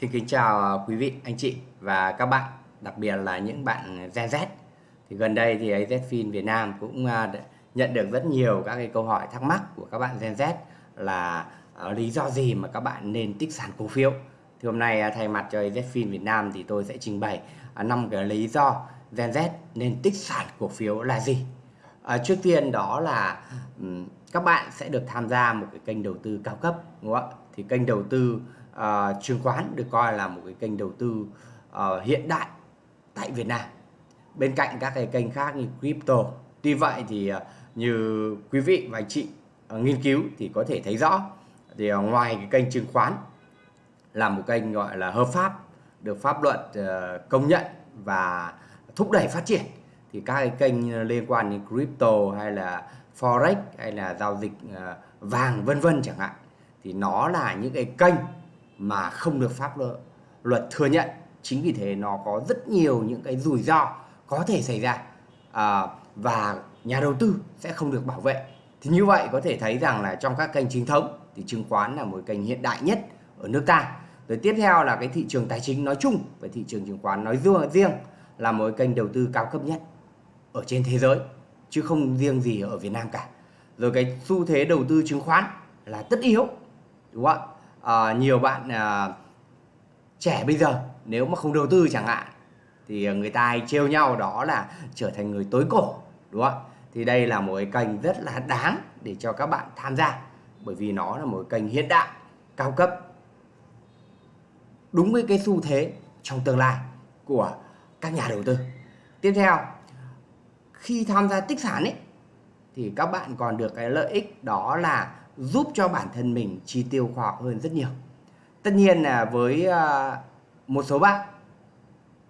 Xin kính chào quý vị, anh chị và các bạn, đặc biệt là những bạn Gen Z. Thì gần đây thì AZFIN Việt Nam cũng à, nhận được rất nhiều các cái câu hỏi thắc mắc của các bạn Gen Z là à, lý do gì mà các bạn nên tích sản cổ phiếu. Thì hôm nay à, thay mặt cho AZFIN Việt Nam thì tôi sẽ trình bày năm cái lý do Gen Z nên tích sản cổ phiếu là gì. À, trước tiên đó là các bạn sẽ được tham gia một cái kênh đầu tư cao cấp đúng không ạ? Thì kênh đầu tư uh, chứng khoán được coi là một cái kênh đầu tư uh, hiện đại tại Việt Nam. Bên cạnh các cái kênh khác như crypto tuy vậy thì uh, như quý vị và anh chị uh, nghiên cứu thì có thể thấy rõ thì uh, ngoài cái kênh chứng khoán là một kênh gọi là hợp pháp được pháp luật uh, công nhận và thúc đẩy phát triển thì các cái kênh liên quan đến crypto hay là forex hay là giao dịch ờ, vàng vân vân chẳng hạn thì nó là những cái kênh mà không được pháp luật thừa nhận. Chính vì thế nó có rất nhiều những cái rủi ro có thể xảy ra à, và nhà đầu tư sẽ không được bảo vệ. Thì như vậy có thể thấy rằng là trong các kênh chính thống thì chứng khoán là một kênh hiện đại nhất ở nước ta. Rồi tiếp theo là cái thị trường tài chính nói chung và thị trường chứng khoán nói riêng là một kênh đầu tư cao cấp nhất ở trên thế giới chứ không riêng gì ở Việt Nam cả. Rồi cái xu thế đầu tư chứng khoán là tất yếu đúng không ạ? À, nhiều bạn à, trẻ bây giờ nếu mà không đầu tư chẳng hạn thì người ta hay trêu nhau đó là trở thành người tối cổ đúng không thì đây là một cái kênh rất là đáng để cho các bạn tham gia bởi vì nó là một kênh hiện đại cao cấp đúng với cái xu thế trong tương lai của các nhà đầu tư. Tiếp theo khi tham gia tích sản ấy thì các bạn còn được cái lợi ích đó là giúp cho bản thân mình chi tiêu khoa học hơn rất nhiều. Tất nhiên là với à, một số bạn,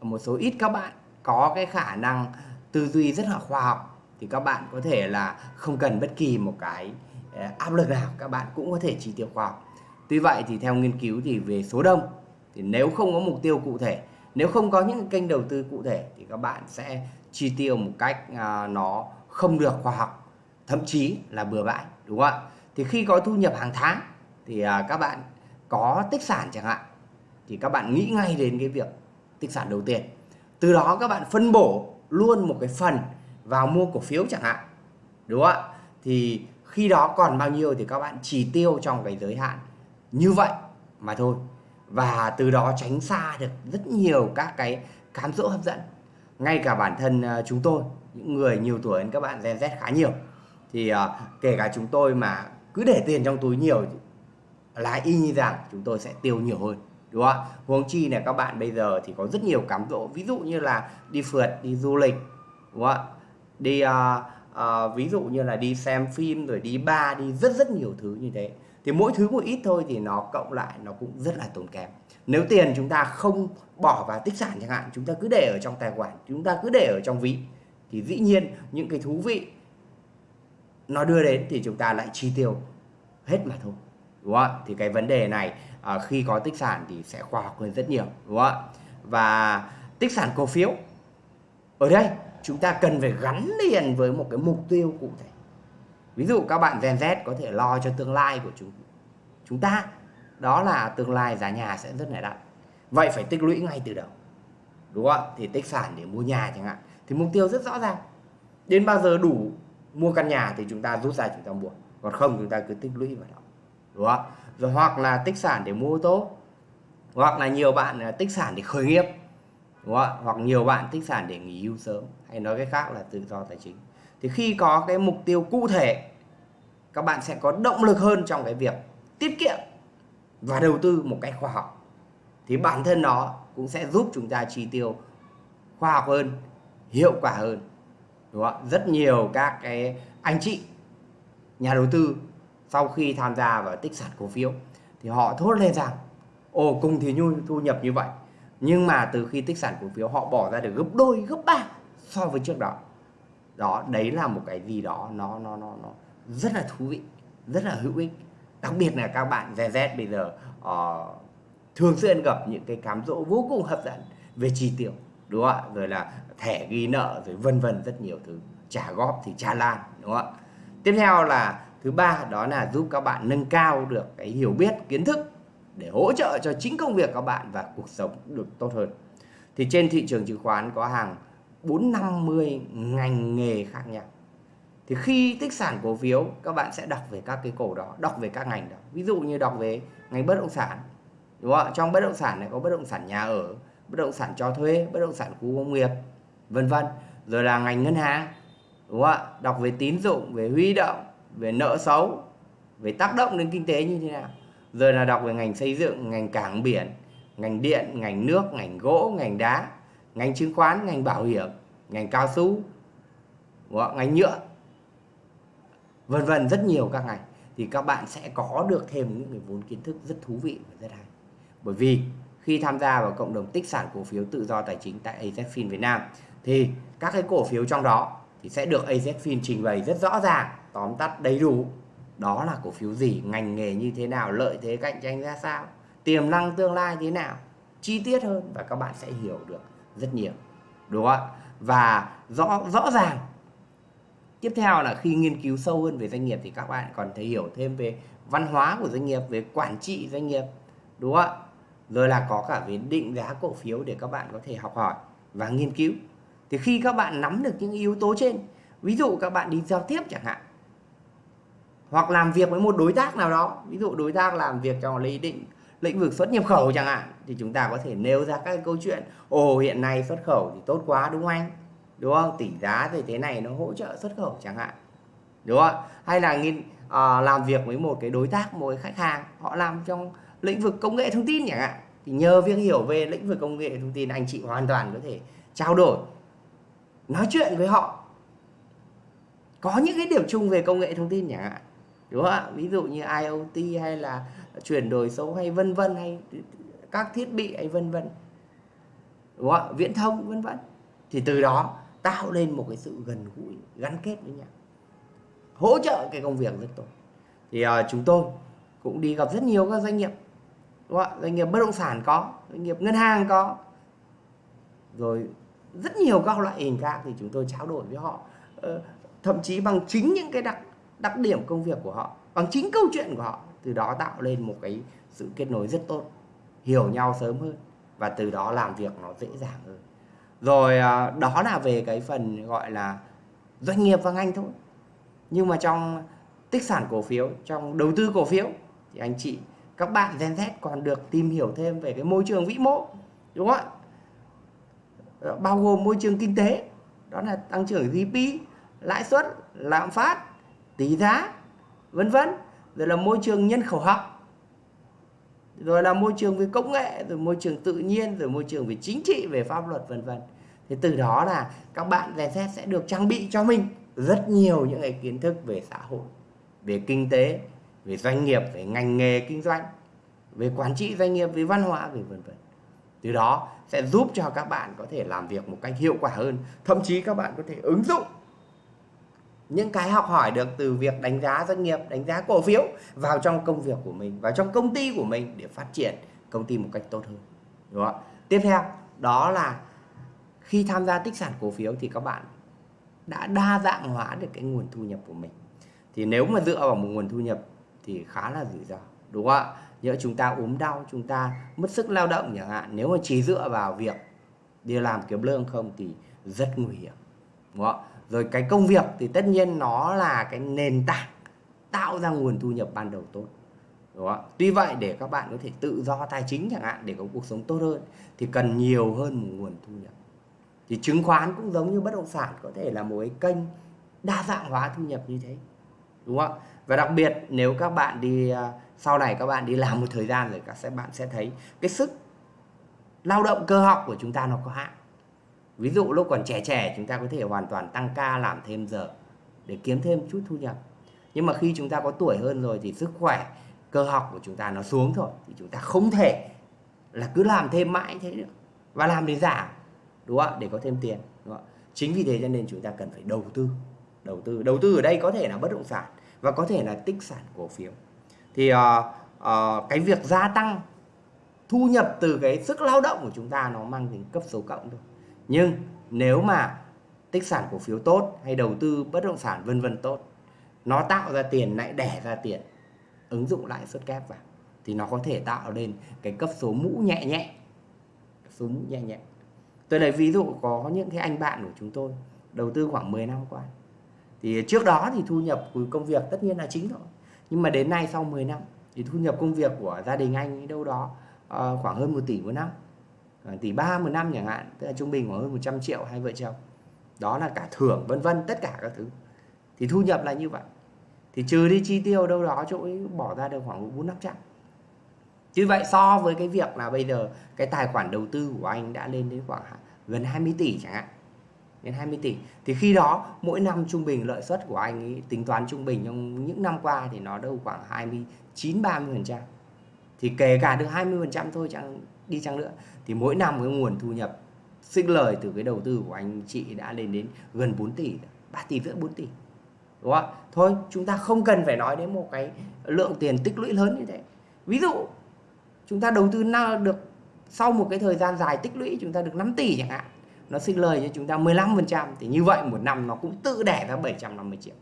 một số ít các bạn có cái khả năng tư duy rất là khoa học thì các bạn có thể là không cần bất kỳ một cái à, áp lực nào, các bạn cũng có thể chi tiêu khoa học. Tuy vậy thì theo nghiên cứu thì về số đông, thì nếu không có mục tiêu cụ thể, nếu không có những kênh đầu tư cụ thể thì các bạn sẽ chi tiêu một cách à, nó không được khoa học, thậm chí là bừa bãi, đúng không ạ? Thì khi có thu nhập hàng tháng thì à, các bạn có tích sản chẳng hạn thì các bạn nghĩ ngay đến cái việc tích sản đầu tiên. Từ đó các bạn phân bổ luôn một cái phần vào mua cổ phiếu chẳng hạn đúng không ạ? Thì khi đó còn bao nhiêu thì các bạn chỉ tiêu trong cái giới hạn như vậy mà thôi. Và từ đó tránh xa được rất nhiều các cái cám dỗ hấp dẫn. Ngay cả bản thân à, chúng tôi những người nhiều tuổi hơn các bạn Gen Z khá nhiều. Thì uh, kể cả chúng tôi mà cứ để tiền trong túi nhiều là y như rằng chúng tôi sẽ tiêu nhiều hơn đúng không ạ? Huống chi là các bạn bây giờ thì có rất nhiều cám dỗ. Ví dụ như là đi phượt đi du lịch đúng không ạ? Đi uh, uh, ví dụ như là đi xem phim rồi đi bar đi rất rất nhiều thứ như thế. Thì mỗi thứ một ít thôi thì nó cộng lại nó cũng rất là tốn kém. Nếu tiền chúng ta không bỏ vào tích sản chẳng hạn chúng ta cứ để ở trong tài khoản chúng ta cứ để ở trong ví thì dĩ nhiên những cái thú vị nó đưa đến thì chúng ta lại chi tiêu hết mà thôi. Đúng không ạ? Thì cái vấn đề này à, khi có tích sản thì sẽ khoa học hơn rất nhiều. Đúng không ạ? Và tích sản cổ phiếu ở đây chúng ta cần phải gắn liền với một cái mục tiêu cụ thể. Ví dụ các bạn Gen Z có thể lo cho tương lai của chúng chúng ta đó là tương lai giá nhà sẽ rất là đắt. Vậy phải tích lũy ngay từ đầu. Đúng không ạ? Thì tích sản để mua nhà chẳng hạn. Thì mục tiêu rất rõ ràng. Đến bao giờ đủ mua căn nhà thì chúng ta rút ra chúng ta mua. Còn không, chúng ta cứ tích lũy vào đó. Đúng không? Rồi hoặc là tích sản để mua ô tô. Hoặc là nhiều bạn à, tích sản để khởi nghiệp. Đúng không? hoặc nhiều bạn tích sản để nghỉ hưu sớm. Hay nói cái khác là tự do tài chính. Thì khi có cái mục tiêu cụ thể, các bạn sẽ có động lực hơn trong cái việc tiết kiệm và đầu tư một cách khoa học. Thì bản thân nó cũng sẽ giúp chúng ta chi tiêu khoa học hơn, hiệu quả hơn đúng không? rất nhiều các cái anh chị nhà đầu tư sau khi tham gia vào tích sản cổ phiếu thì họ thốt lên rằng ồ cùng thì nhu thu nhập như vậy nhưng mà từ khi tích sản cổ phiếu họ bỏ ra được gấp đôi gấp ba so với trước đó. Đó đấy là một cái gì đó nó nó nó nó rất là thú vị rất là hữu ích. Đặc biệt là các bạn Gen Z bây giờ uh, thường xuyên gặp những cái cám dỗ vô cùng hấp dẫn về chi tiêu đúng không ạ? Rồi là thẻ ghi nợ, rồi vân vân rất nhiều thứ. Trả góp thì trả lan đúng không ạ? Tiếp theo là thứ ba, đó là giúp các bạn nâng cao được cái hiểu biết, kiến thức để hỗ trợ cho chính công việc các bạn và cuộc sống được tốt hơn. Thì trên thị trường chứng khoán có hàng 450 ngành nghề khác nhau. Thì khi tích sản cổ phiếu, các bạn sẽ đọc về các cái cổ đó, đọc về các ngành đó. Ví dụ như đọc về ngành bất động sản, đúng không? trong bất động sản này có bất động sản nhà ở bất động sản cho thuê, bất động sản khu công nghiệp, vân vân. Rồi là ngành ngân hàng, đúng không ạ? Đọc về tín dụng, về huy động, về nợ xấu, về tác động đến kinh tế như thế nào. Rồi là đọc về ngành xây dựng, ngành cảng biển, ngành điện, ngành nước, ngành gỗ, ngành đá, ngành chứng khoán, ngành bảo hiểm, ngành cao su, đúng không? ngành nhựa, vân vân, rất nhiều các ngành. Thì các bạn sẽ có được thêm những cái vốn kiến thức rất thú vị và rất hay. Bởi vì khi tham gia vào cộng đồng tích sản cổ phiếu tự do tài chính tại AZFIN Việt Nam, thì các cái cổ phiếu trong đó thì sẽ được AZFIN trình bày rất rõ ràng, tóm tắt đầy đủ đó là cổ phiếu gì, ngành nghề như thế nào, lợi thế cạnh tranh ra sao, tiềm năng tương lai thế nào, chi tiết hơn và các bạn sẽ hiểu được rất nhiều, đúng không ạ? Và rõ rõ ràng. Tiếp theo là khi nghiên cứu sâu hơn về doanh nghiệp thì các bạn còn thể hiểu thêm về văn hóa của doanh nghiệp, về quản trị doanh nghiệp, đúng không ạ? Rồi là có cả về định giá cổ phiếu để các bạn có thể học hỏi và nghiên cứu. Thì khi các bạn nắm được những yếu tố trên ví dụ các bạn đi giao tiếp chẳng hạn hoặc làm việc với một đối tác nào đó ví dụ đối tác làm việc trong lý định lĩnh vực xuất nhập khẩu chẳng hạn thì chúng ta có thể nêu ra các câu chuyện ồ hiện nay xuất khẩu thì tốt quá đúng không anh? Đúng không? Tỷ giá thì thế này nó hỗ trợ xuất khẩu chẳng hạn. Đúng không? Hay là nghiên uh, làm việc với một cái đối tác một cái khách hàng họ làm trong lĩnh vực công nghệ thông tin chẳng hạn. Thì nhờ việc hiểu về lĩnh vực công nghệ thông tin anh chị hoàn toàn có thể trao đổi nói chuyện với họ. Có những cái điểm chung về công nghệ thông tin chẳng hạn đúng không ạ? Ví dụ như IoT hay là chuyển đổi số hay vân vân hay các thiết bị hay vân vân đúng không ạ? Viễn thông vân vân. Thì từ đó tạo lên một cái sự gần gũi gắn kết với nhau hỗ trợ cái công việc rất tốt. Thì uh, chúng tôi cũng đi gặp rất nhiều các doanh nghiệp đúng không? doanh nghiệp bất động sản có, doanh nghiệp ngân hàng có. Rồi rất nhiều các loại hình khác thì chúng tôi trao đổi với họ. Ờ, thậm chí bằng chính những cái đặc đặc điểm công việc của họ, bằng chính câu chuyện của họ, từ đó tạo lên một cái sự kết nối rất tốt, hiểu nhau sớm hơn và từ đó làm việc nó dễ dàng hơn. Rồi à, đó là về cái phần gọi là doanh nghiệp và ngành thôi. Nhưng mà trong tích sản cổ phiếu, trong đầu tư cổ phiếu thì anh chị các bạn Gen Z còn được tìm hiểu thêm về cái môi trường vĩ mô, đúng không ạ? Bao gồm môi trường kinh tế, đó là tăng trưởng GDP lãi suất, lạm phát, tỷ giá, vân vân. Rồi là môi trường nhân khẩu học, rồi là môi trường về công nghệ, rồi môi trường tự nhiên, rồi môi trường về chính trị, về pháp luật, vân vân. Thì từ đó là các bạn Gen Z sẽ được trang bị cho mình rất nhiều những cái kiến thức về xã hội, về kinh tế về doanh nghiệp, về ngành nghề kinh doanh, về quản trị doanh nghiệp, về văn hóa, về vân vân. Từ đó sẽ giúp cho các bạn có thể làm việc một cách hiệu quả hơn. Thậm chí các bạn có thể ứng dụng những cái học hỏi được từ việc đánh giá doanh nghiệp, đánh giá cổ phiếu vào trong công việc của mình, vào trong công ty của mình để phát triển công ty một cách tốt hơn. Đúng không? tiếp theo, đó là khi tham gia tích sản cổ phiếu thì các bạn đã đa dạng hóa được cái nguồn thu nhập của mình. Thì nếu mà dựa vào một nguồn thu nhập thì khá là rủi ro, đúng không ạ? Nhỡ chúng ta ốm đau, chúng ta mất sức lao động chẳng hạn, nếu mà chỉ dựa vào việc đi làm kiếm lương không thì rất nguy hiểm, đúng không rồi cái công việc thì tất nhiên nó là cái nền tảng tạo ra nguồn thu nhập ban đầu tốt, đúng không? Tuy vậy để các bạn có thể tự do tài chính chẳng hạn để có cuộc sống tốt hơn thì cần nhiều hơn một nguồn thu nhập. Thì chứng khoán cũng giống như bất động sản, có thể là một cái kênh đa dạng hóa thu nhập như thế đúng không và đặc biệt, nếu các bạn đi à, sau này các bạn đi làm một thời gian rồi, các bạn sẽ thấy cái sức lao động cơ học của chúng ta nó có hạn. Ví dụ lúc còn trẻ trẻ, chúng ta có thể hoàn toàn tăng ca, làm thêm giờ để kiếm thêm chút thu nhập. Nhưng mà khi chúng ta có tuổi hơn rồi thì sức khỏe, cơ học của chúng ta nó xuống thôi, thì chúng ta không thể là cứ làm thêm mãi thế nữa và làm để giảm, đúng không ạ? Để có thêm tiền, đúng không? chính vì thế cho nên chúng ta cần phải đầu tư đầu tư. Đầu tư ở đây có thể là bất động sản và có thể là tích sản cổ phiếu. Thì uh, uh, cái việc gia tăng thu nhập từ cái sức lao động của chúng ta nó mang tính cấp số cộng thôi. Nhưng nếu mà tích sản cổ phiếu tốt hay đầu tư bất động sản vân vân tốt nó tạo ra tiền lại đẻ ra tiền ứng dụng lãi suất kép vào thì nó có thể tạo lên cái cấp số mũ nhẹ nhẹ. Số mũ nhẹ nhẹ. Tôi lấy ví dụ có những cái anh bạn của chúng tôi đầu tư khoảng 10 năm qua thì trước đó thì thu nhập của công việc tất nhiên là chính rồi. Nhưng mà đến nay sau 10 năm thì thu nhập công việc của gia đình anh đâu đó uh, khoảng hơn 1 tỷ một năm. Uh, tỷ ba một năm chẳng hạn tức là trung bình khoảng hơn 100 triệu hai vợ chồng. Đó là cả thưởng vân vân tất cả các thứ. Thì thu nhập là như vậy. Thì trừ đi chi tiêu đâu đó chỗ ấy bỏ ra được khoảng bốn năm trăm. Như vậy so với cái việc là bây giờ cái tài khoản đầu tư của anh đã lên đến khoảng gần 20 tỷ chẳng hạn đến 20 tỷ. Thì khi đó mỗi năm trung bình lợi suất của anh ấy, tính toán trung bình trong những năm qua thì nó đâu khoảng 29 30 phần trăm. Thì kể cả được 20 phần trăm thôi chẳng đi chăng nữa. Thì mỗi năm cái nguồn thu nhập sinh lời từ cái đầu tư của anh chị đã lên đến gần 4 tỷ 3 tỷ rưỡi 4 tỷ. Đúng không thôi chúng ta không cần phải nói đến một cái lượng tiền tích lũy lớn như thế. Ví dụ chúng ta đầu tư được sau một cái thời gian dài tích lũy chúng ta được 5 tỷ chẳng hạn nó sinh lời cho chúng ta 15% thì như vậy một năm nó cũng tự đẻ ra 750 triệu.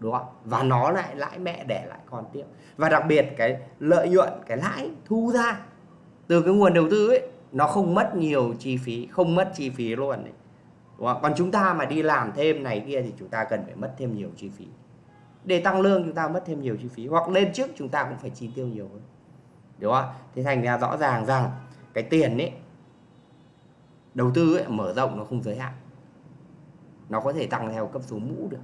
Đúng không? Và nó lại, lãi mẹ đẻ lại con tiếp. Và đặc biệt cái lợi nhuận, cái lãi thu ra từ cái nguồn đầu tư ấy, nó không mất nhiều chi phí, không mất chi phí luôn ấy. đúng không? còn chúng ta mà đi làm thêm này kia thì chúng ta cần phải mất thêm nhiều chi phí. Để tăng lương chúng ta mất thêm nhiều chi phí, hoặc lên trước chúng ta cũng phải chi tiêu nhiều hơn. Đúng không? Thế thành ra rõ ràng rằng cái tiền ấy đầu tư ấy, mở rộng nó không giới hạn. Nó có thể tăng theo cấp số mũ được.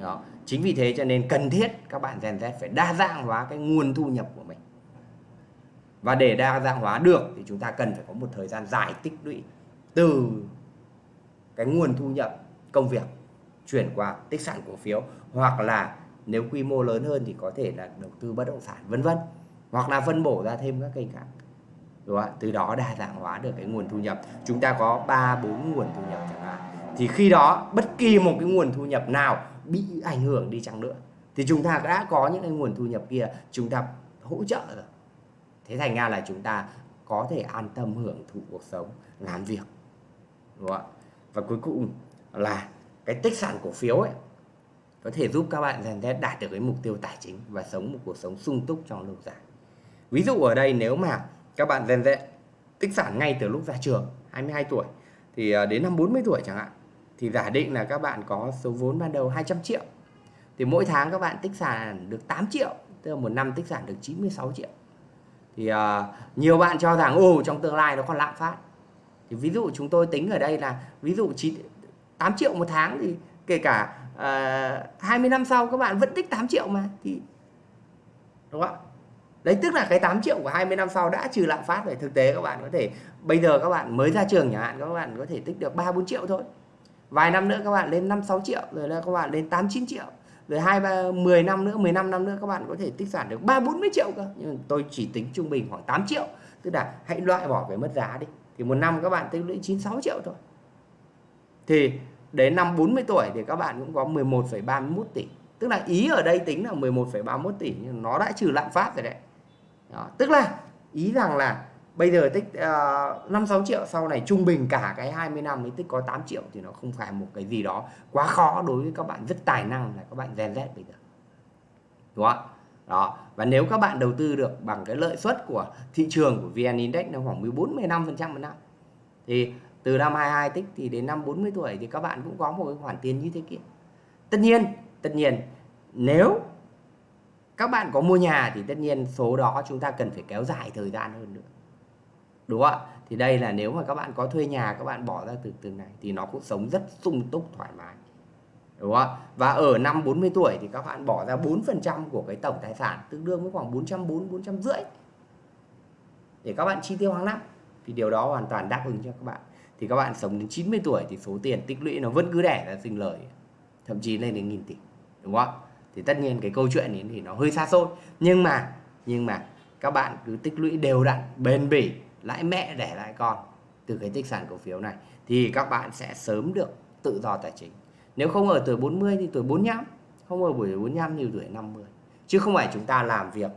Đó. Chính vì thế cho nên cần thiết các bạn Gen Z phải đa dạng hóa cái nguồn thu nhập của mình. Và để đa dạng hóa được thì chúng ta cần phải có một thời gian dài tích lũy từ cái nguồn thu nhập công việc chuyển qua tích sản cổ phiếu hoặc là nếu quy mô lớn hơn thì có thể là đầu tư bất động sản vân vân. Hoặc là phân bổ ra thêm các kênh khác đúng không? từ đó đa dạng hóa được cái nguồn thu nhập. Chúng ta có ba, bốn nguồn thu nhập chẳng hạn. Thì khi đó, bất kỳ một cái nguồn thu nhập nào bị ảnh hưởng đi chăng nữa, thì chúng ta đã có những cái nguồn thu nhập kia, chúng ta hỗ trợ rồi. Thế thành ra là chúng ta có thể an tâm hưởng thụ cuộc sống, làm việc. Đúng không? và cuối cùng là cái tích sản cổ phiếu ấy, có thể giúp các bạn dần dần đạt được cái mục tiêu tài chính và sống một cuộc sống sung túc trong lâu dài. Ví dụ ở đây, nếu mà các bạn rèn rẽ tích sản ngay từ lúc ra trường 22 tuổi. Thì à, đến năm 40 tuổi chẳng hạn thì giả định là các bạn có số vốn ban đầu 200 triệu. Thì mỗi tháng các bạn tích sản được 8 triệu tức là một năm tích sản được 96 triệu. Thì uh, nhiều bạn cho rằng ồ trong tương lai nó còn lạm phát. Thì ví dụ chúng tôi tính ở đây là ví dụ 9, 8 triệu một tháng thì kể cả à, uh, 20 năm sau các bạn vẫn tích 8 triệu mà thì đúng không ạ? Đấy tức là cái 8 triệu của 20 năm sau đã trừ lạm phát rồi thực tế các bạn có thể bây giờ các bạn mới ra trường chẳng hạn các bạn có thể tích được 3 4 triệu thôi. Vài năm nữa các bạn lên 5 6 triệu rồi là các bạn lên 8 9 triệu. Rồi hai ba 10 năm nữa 15 năm nữa các bạn có thể tích sản được 3 40 triệu cơ. Nhưng tôi chỉ tính trung bình khoảng 8 triệu. Tức là hãy loại bỏ cái mất giá đi. Thì một năm các bạn tích lũy 96 triệu thôi. Thì đến năm 40 tuổi thì các bạn cũng có 11,31 tỷ. Tức là ý ở đây tính là 11,31 tỷ nhưng nó đã trừ lạm phát rồi đấy đó. tức là ý rằng là bây giờ tích uh, 5 6 triệu sau này trung bình cả cái 20 năm ấy tích có 8 triệu thì nó không phải một cái gì đó quá khó đối với các bạn rất tài năng là các bạn Gen Z bây giờ. Đúng không? Đó, và nếu các bạn đầu tư được bằng cái lợi suất của thị trường của VN Index nó khoảng 14 15% một năm. Thì từ năm 22 tích thì đến năm 40 tuổi thì các bạn cũng có một cái khoản tiền như thế kia. Tất nhiên, tất nhiên nếu các bạn có mua nhà thì tất nhiên số đó chúng ta cần phải kéo dài thời gian hơn nữa. Đúng không ạ? Thì đây là nếu mà các bạn có thuê nhà, các bạn bỏ ra từ từ này thì nó cũng sống rất sung túc, thoải mái. Đúng không ạ? Và ở năm 40 tuổi thì các bạn bỏ ra 4% của cái tổng tài sản, tương đương với khoảng 440 450 để các bạn chi tiêu hàng năm, thì điều đó hoàn toàn đáp ứng cho các bạn. Thì các bạn sống đến 90 tuổi thì số tiền tích lũy nó vẫn cứ đẻ ra sinh lời, thậm chí lên đến nghìn tỷ. Đúng không ạ? Thì tất nhiên cái câu chuyện ấy thì nó hơi xa xôi. Nhưng mà nhưng mà các bạn cứ tích lũy đều đặn, bền bỉ, lãi mẹ để lại con từ cái tích sản cổ phiếu này thì các bạn sẽ sớm được tự do tài chính. Nếu không ở tuổi 40 thì tuổi 45 không ở tuổi 45 thì tuổi 50 chứ không phải chúng ta làm việc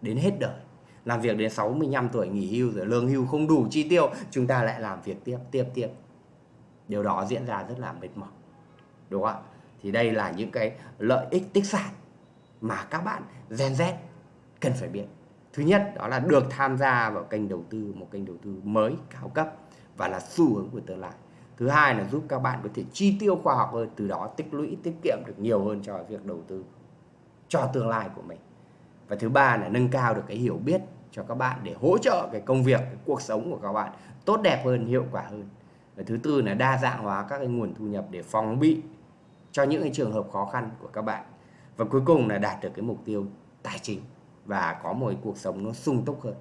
đến hết đời, làm việc đến 65 tuổi nghỉ hưu rồi lương hưu không đủ chi tiêu, chúng ta lại làm việc tiếp tiếp tiếp. Điều đó diễn ra rất là mệt mỏi, đúng không ạ? Thì đây là những cái lợi ích tích sản mà các bạn Gen Z cần phải biết. Thứ nhất, đó là được tham gia vào kênh đầu tư, một kênh đầu tư mới, cao cấp và là xu hướng của tương lai. Thứ hai là giúp các bạn có thể chi tiêu khoa học hơn, từ đó tích lũy, tiết kiệm được nhiều hơn cho việc đầu tư cho tương lai của mình. Và thứ ba là nâng cao được cái hiểu biết cho các bạn để hỗ trợ cái công việc, cái cuộc sống của các bạn tốt đẹp hơn, hiệu quả hơn. Và thứ tư là đa dạng hóa các cái nguồn thu nhập để phòng bị cho những cái trường hợp khó khăn của các bạn. Và cuối cùng là đạt được cái mục tiêu tài chính và có một cuộc sống nó sung túc hơn.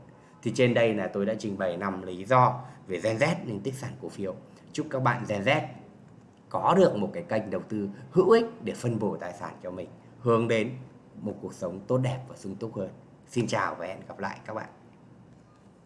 Thì trên đây là tôi đã trình bày năm lý do về Gen Z nên tích sản cổ phiếu. Chúc các bạn Gen Z có được một cái kênh đầu tư hữu ích để phân bổ tài sản cho mình, hướng đến một cuộc sống tốt đẹp và sung túc hơn. Xin chào và hẹn gặp lại các bạn.